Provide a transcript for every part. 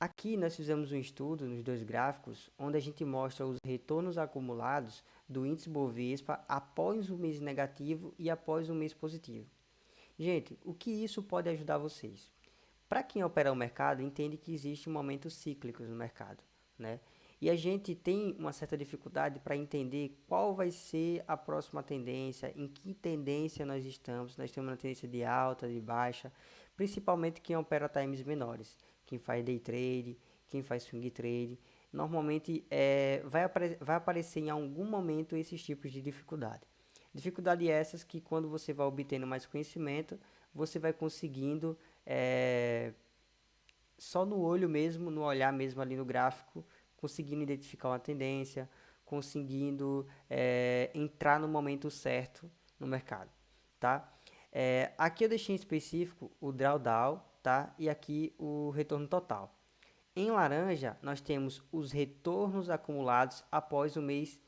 Aqui nós fizemos um estudo nos dois gráficos, onde a gente mostra os retornos acumulados do índice Bovespa após o mês negativo e após o mês positivo. Gente, o que isso pode ajudar vocês? Para quem opera o mercado, entende que existe momentos cíclicos no mercado, né? E a gente tem uma certa dificuldade para entender qual vai ser a próxima tendência, em que tendência nós estamos. Nós temos uma tendência de alta, de baixa, principalmente quem opera times menores quem faz day trade, quem faz swing trade, normalmente é, vai, apare vai aparecer em algum momento esses tipos de dificuldade. Dificuldade essas que quando você vai obtendo mais conhecimento, você vai conseguindo, é, só no olho mesmo, no olhar mesmo ali no gráfico, conseguindo identificar uma tendência, conseguindo é, entrar no momento certo no mercado, tá? É, aqui eu deixei em específico o drawdown, tá? E aqui o retorno total. Em laranja, nós temos os retornos acumulados após o mês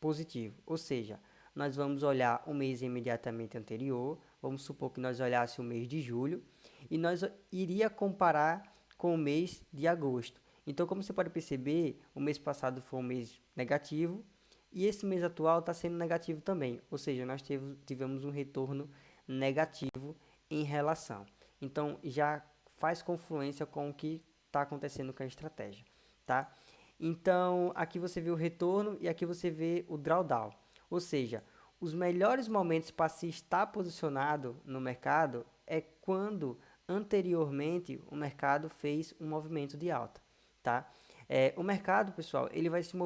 positivo, ou seja, nós vamos olhar o mês imediatamente anterior, vamos supor que nós olhássemos o mês de julho, e nós iria comparar com o mês de agosto. Então, como você pode perceber, o mês passado foi um mês negativo, e esse mês atual está sendo negativo também, ou seja, nós tivemos um retorno negativo em relação. Então, já faz confluência com o que está acontecendo com a estratégia, tá? Então, aqui você vê o retorno e aqui você vê o drawdown. Ou seja, os melhores momentos para se estar posicionado no mercado é quando anteriormente o mercado fez um movimento de alta, tá? É, o mercado, pessoal, ele vai, se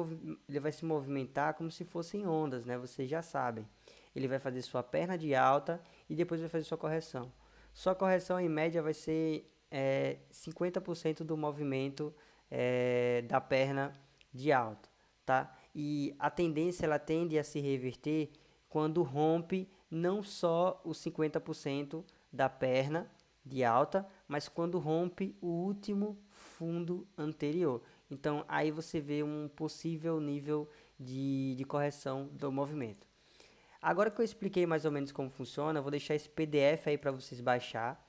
ele vai se movimentar como se fossem ondas, né? Vocês já sabem. Ele vai fazer sua perna de alta e depois vai fazer sua correção. Sua correção em média vai ser é, 50% do movimento é, da perna de alta, tá? E a tendência ela tende a se reverter quando rompe não só os 50% da perna de alta, mas quando rompe o último fundo anterior. Então aí você vê um possível nível de, de correção do movimento. Agora que eu expliquei mais ou menos como funciona, vou deixar esse PDF aí para vocês baixar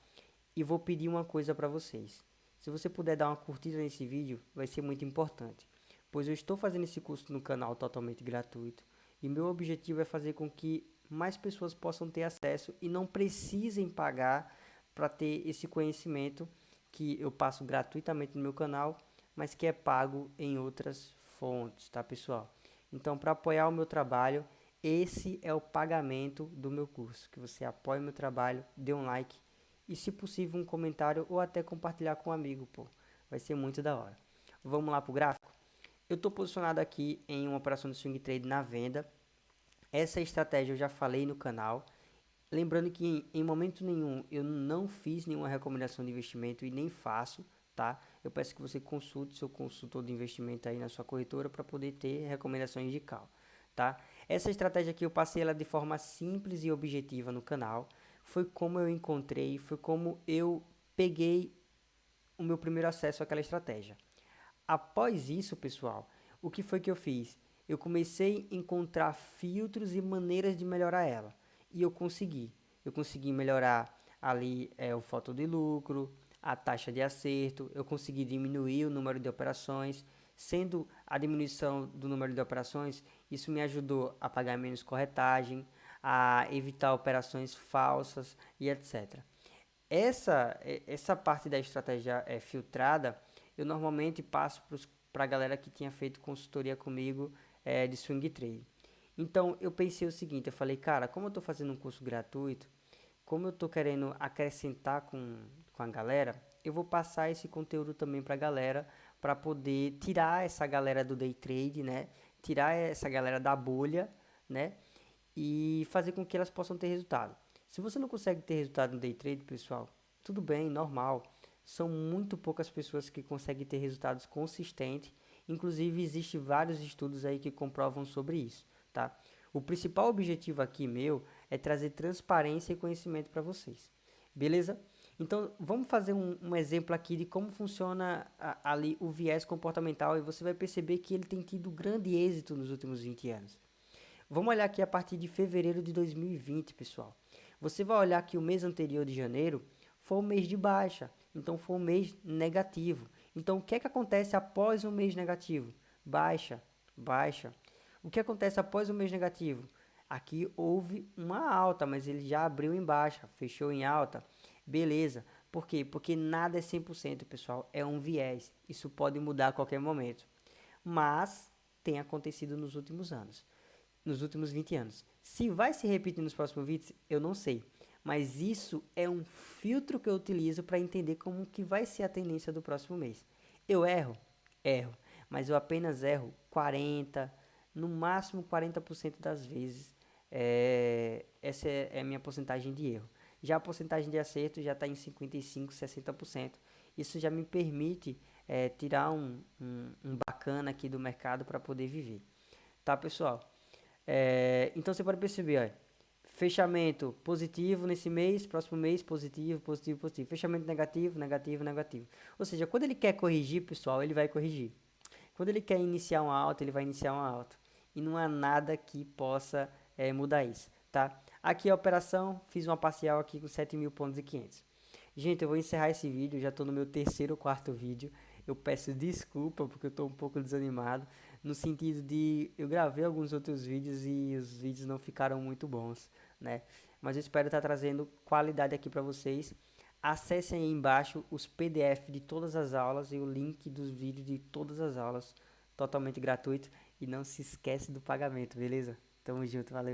e vou pedir uma coisa para vocês. Se você puder dar uma curtida nesse vídeo, vai ser muito importante, pois eu estou fazendo esse curso no canal totalmente gratuito e meu objetivo é fazer com que mais pessoas possam ter acesso e não precisem pagar para ter esse conhecimento que eu passo gratuitamente no meu canal, mas que é pago em outras fontes, tá pessoal? Então, para apoiar o meu trabalho, esse é o pagamento do meu curso, que você apoie meu trabalho, dê um like e se possível um comentário ou até compartilhar com um amigo, pô. Vai ser muito da hora. Vamos lá pro gráfico? Eu estou posicionado aqui em uma operação de swing trade na venda. Essa estratégia eu já falei no canal. Lembrando que em, em momento nenhum eu não fiz nenhuma recomendação de investimento e nem faço, tá? Eu peço que você consulte seu consultor de investimento aí na sua corretora para poder ter recomendações de cal, tá? Essa estratégia aqui eu passei ela de forma simples e objetiva no canal. Foi como eu encontrei, foi como eu peguei o meu primeiro acesso àquela estratégia. Após isso, pessoal, o que foi que eu fiz? Eu comecei a encontrar filtros e maneiras de melhorar ela. E eu consegui. Eu consegui melhorar ali é, o foto de lucro, a taxa de acerto, eu consegui diminuir o número de operações, Sendo a diminuição do número de operações, isso me ajudou a pagar menos corretagem, a evitar operações falsas e etc. Essa, essa parte da estratégia é, filtrada, eu normalmente passo para a galera que tinha feito consultoria comigo é, de swing trade. Então eu pensei o seguinte, eu falei, cara, como eu estou fazendo um curso gratuito, como eu estou querendo acrescentar com, com a galera, eu vou passar esse conteúdo também para a galera para poder tirar essa galera do day trade, né? Tirar essa galera da bolha, né? E fazer com que elas possam ter resultado. Se você não consegue ter resultado no day trade, pessoal, tudo bem, normal. São muito poucas pessoas que conseguem ter resultados consistentes. Inclusive, existem vários estudos aí que comprovam sobre isso, tá? O principal objetivo aqui meu é trazer transparência e conhecimento para vocês. Beleza? Então, vamos fazer um, um exemplo aqui de como funciona a, ali o viés comportamental e você vai perceber que ele tem tido grande êxito nos últimos 20 anos. Vamos olhar aqui a partir de fevereiro de 2020, pessoal. Você vai olhar que o mês anterior de janeiro foi um mês de baixa, então foi um mês negativo. Então, o que é que acontece após o mês negativo? Baixa, baixa. O que acontece após o mês negativo? Aqui houve uma alta, mas ele já abriu em baixa, fechou em alta. Beleza. Por quê? Porque nada é 100%, pessoal. É um viés. Isso pode mudar a qualquer momento. Mas tem acontecido nos últimos anos. Nos últimos 20 anos. Se vai se repetir nos próximos 20, eu não sei. Mas isso é um filtro que eu utilizo para entender como que vai ser a tendência do próximo mês. Eu erro? Erro. Mas eu apenas erro 40, no máximo 40% das vezes. É, essa é, é a minha porcentagem de erro. Já a porcentagem de acerto já está em 55, 60%. Isso já me permite é, tirar um, um, um, bacana aqui do mercado para poder viver. Tá, pessoal? É, então você pode perceber, fechamento positivo nesse mês, próximo mês positivo, positivo, positivo. Fechamento negativo, negativo, negativo. Ou seja, quando ele quer corrigir, pessoal, ele vai corrigir. Quando ele quer iniciar uma alta, ele vai iniciar uma alta. E não há nada que possa é, mudar isso, tá? Aqui a operação, fiz uma parcial aqui com 7 mil pontos e 500. Gente, eu vou encerrar esse vídeo, já estou no meu terceiro ou quarto vídeo. Eu peço desculpa porque eu estou um pouco desanimado, no sentido de eu gravei alguns outros vídeos e os vídeos não ficaram muito bons, né? Mas eu espero estar trazendo qualidade aqui para vocês. Acessem aí embaixo os PDF de todas as aulas e o link dos vídeos de todas as aulas, totalmente gratuito. E não se esquece do pagamento, beleza? Tamo junto, valeu.